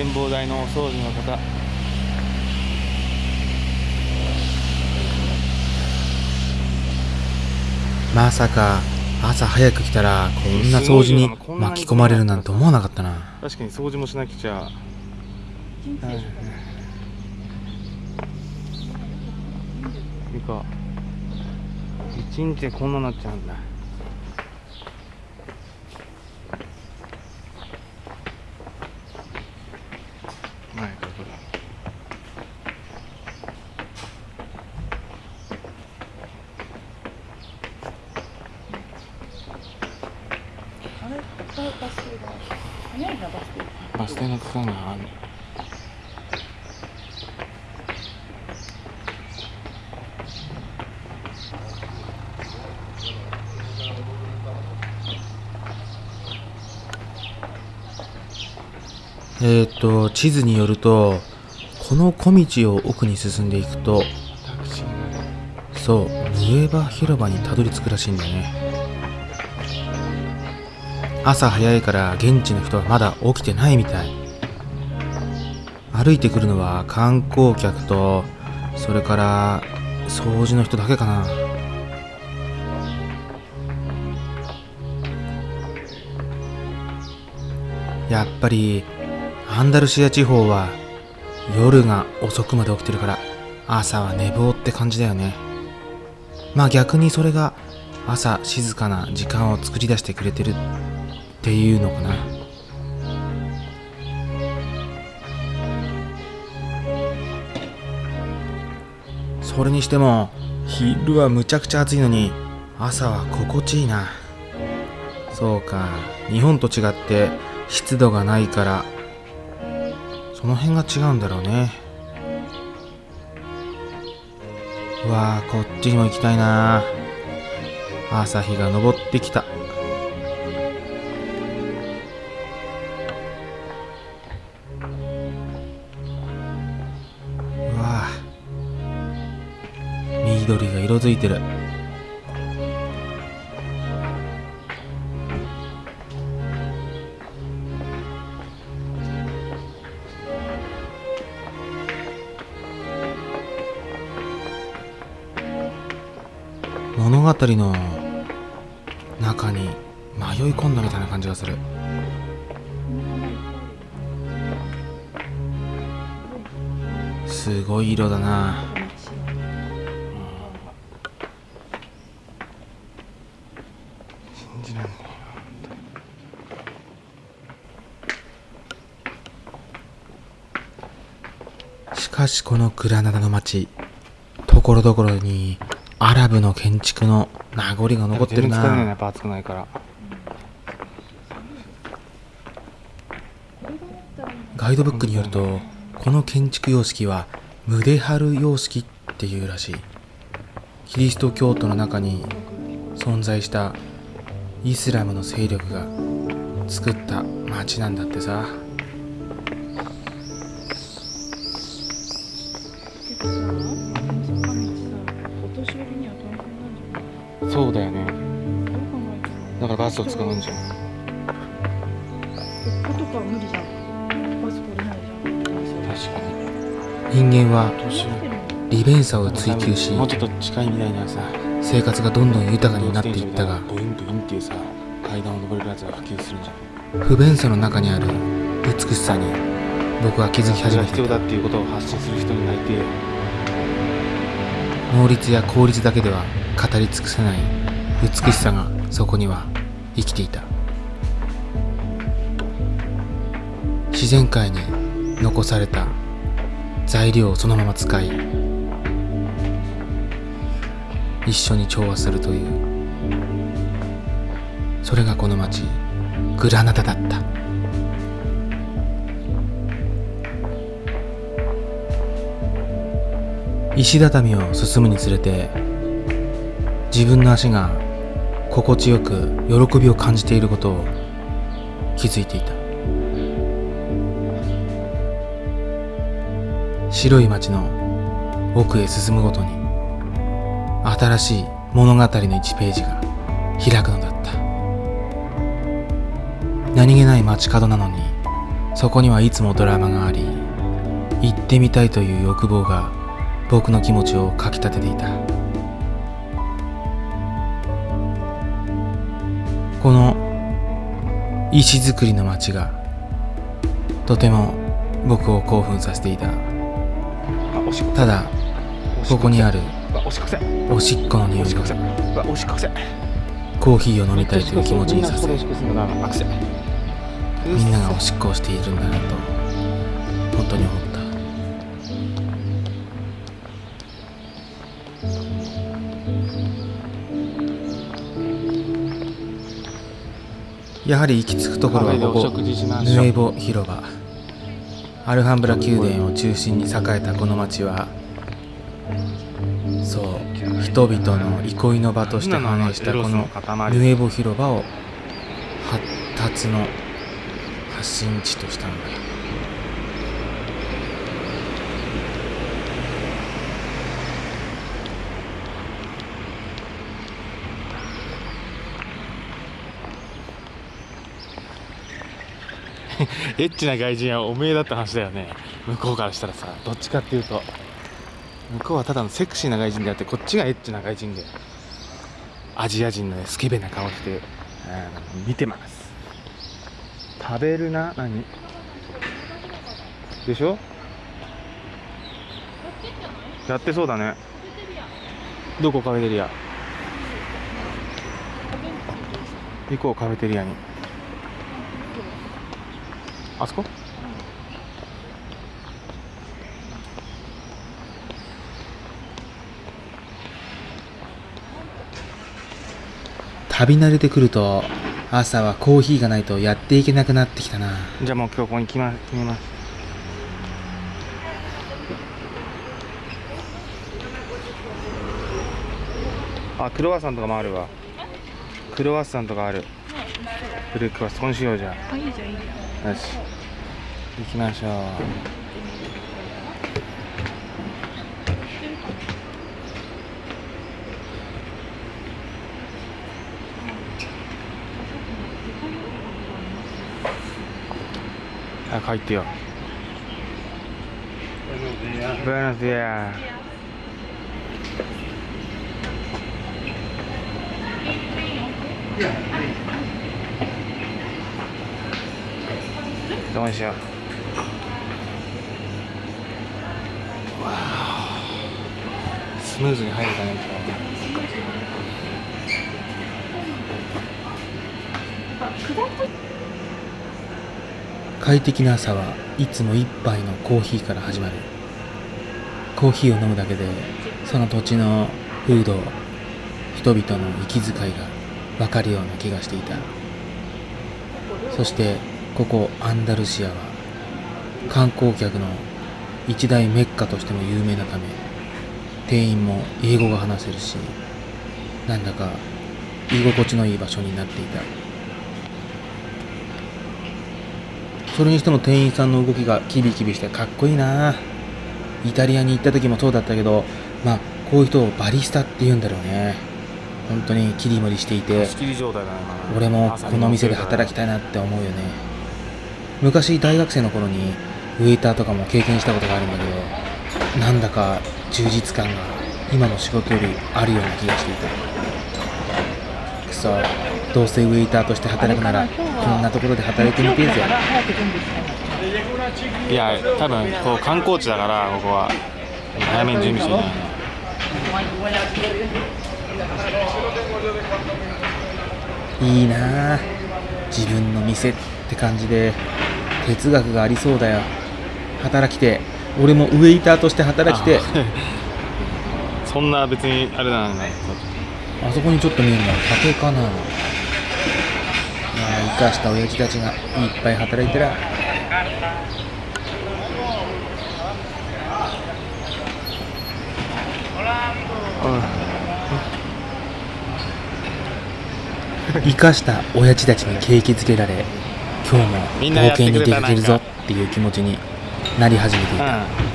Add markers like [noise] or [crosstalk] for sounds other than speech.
展望台のお掃除の方。まさか朝早く来たらこんな掃除に巻き込まれるなんて思わなかったな。確かに掃除もしなくちゃ、はい。いか。一日でこんななっちゃうんだはいここだあれババス停が早いなバス停バス停の区間があるえっ、ー、と地図によるとこの小道を奥に進んでいくとそうヌエバ広場にたどり着くらしいんだね。朝早いから現地の人はまだ起きてないみたい。歩いてくるのは観光客とそれから掃除の人だけかな。やっぱりアンダルシア地方は夜が遅くまで起きてるから朝は寝坊って感じだよね。まあ逆にそれが朝静かな時間を作り出してくれてるっていうのかな。それにしても昼はむちゃくちゃ暑いのに朝は心地いいな。そうか日本と違って湿度がないからその辺が違うんだろうね。うわあこっちにも行きたいな朝日が昇ってきた。づいてる。物語の中に迷い込んだみたいな感じがする。すごい色だな。しかしこのグラナダの街ところどころにアラブの建築の名残がえ残ってる全然ないねやなっぱ暑くないから。ガイドブックによるとこの建築様式はムデハル様式っていうらしい。キリスト教徒の中に存在したイスラムの勢力が作った街なんだってさだからバスを使うんじゃん。こことかは無理じゃん。バス来れないじゃん。確かに人間は利便さを追求しもうちょっと近い未来にはさ生活がどんどん豊かになっていったがボインボインっていうさ階段を登れるやつが普及するんじゃん。不便さの中にある美しさに僕は気づき始めていた。必要だっていうことを発信する人になりて能率や効率だけでは語り尽くせない美しさがそこには生きていた。自然界に残された材料をそのまま使い一緒に調和するという。それがこの町グラナダだった。石畳を進むにつれて自分の足が心地よく喜びを感じていることを気づいていた。白い街の奥へ進むごとに新しい物語の1ページが開くのだった。何気ない街角なのにそこにはいつもドラマがあり行ってみたいという欲望が僕の気持ちをかきたてていた。この石造りの街がとても僕を興奮させていた。ただここにあるおしっこの匂いがコーヒーを飲みたいという気持ちにさせみんながおしっこをしているんだなと本当に思ったやはり行き着くところはここヌエボ広場。アルハンブラ宮殿を中心に栄えたこの町はそう人々の憩いの場として繁栄したこのヌエボ広場を発達の発信地としたんだ [laughs] エッチな外人はおめえだって話だよね。向こうからしたらさどっちかっていうと。向こうはただのセクシーな外人であってこっちがエッチな外人で。アジア人のねスケベな顔して、うん見てます。食べるな何？でしょ？やってそうだね。どこカフェテリア？行こうカフェテリアに。あそこ？旅慣れてくると朝はコーヒーがないとやっていけなくなってきたな。じゃあもう今日ここに決ま決めます。あクロワッサンとかもあるわ。クロワッサンとかある。ブルークワッサン今週ようじゃあいいじゃんいいじゃん。よし行きましょう。早く入ってよ。Buenos días。どうにしようスムーズに入れたね快適な朝はいつも一杯のコーヒーから始まる。コーヒーを飲むだけでその土地の風土人々の息遣いが分かるような気がしていた。そしてここアンダルシアは観光客の一大メッカとしても有名なため店員も英語が話せるしなんだか居心地のいい場所になっていた。それにしても店員さんの動きがキビキビしてかっこいいな。イタリアに行った時もそうだったけどまあこういう人をバリスタって言うんだろうね。本当に切り盛りしていて俺もこの店で働きたいなって思うよね。昔大学生の頃にウェイターとかも経験したことがあるんだけどなんだか充実感が今の仕事よりあるような気がしていた。くそどうせウェイターとして働くならこんなところで働いてみてえぜ。いいや多分こう観光地だからここは早めに準備してねいいなあ。自分の店って感じで哲学がありそうだよ。働きてえ俺もウェイターとして働きてそんな別にあれなんだねあそこにちょっと見えるのは竹かなまあ生かした親父たちがいっぱい働いてら。生かした親父たちに景気づけられ今日も冒険に出かけるぞっていう気持ちになり始めていた。うん。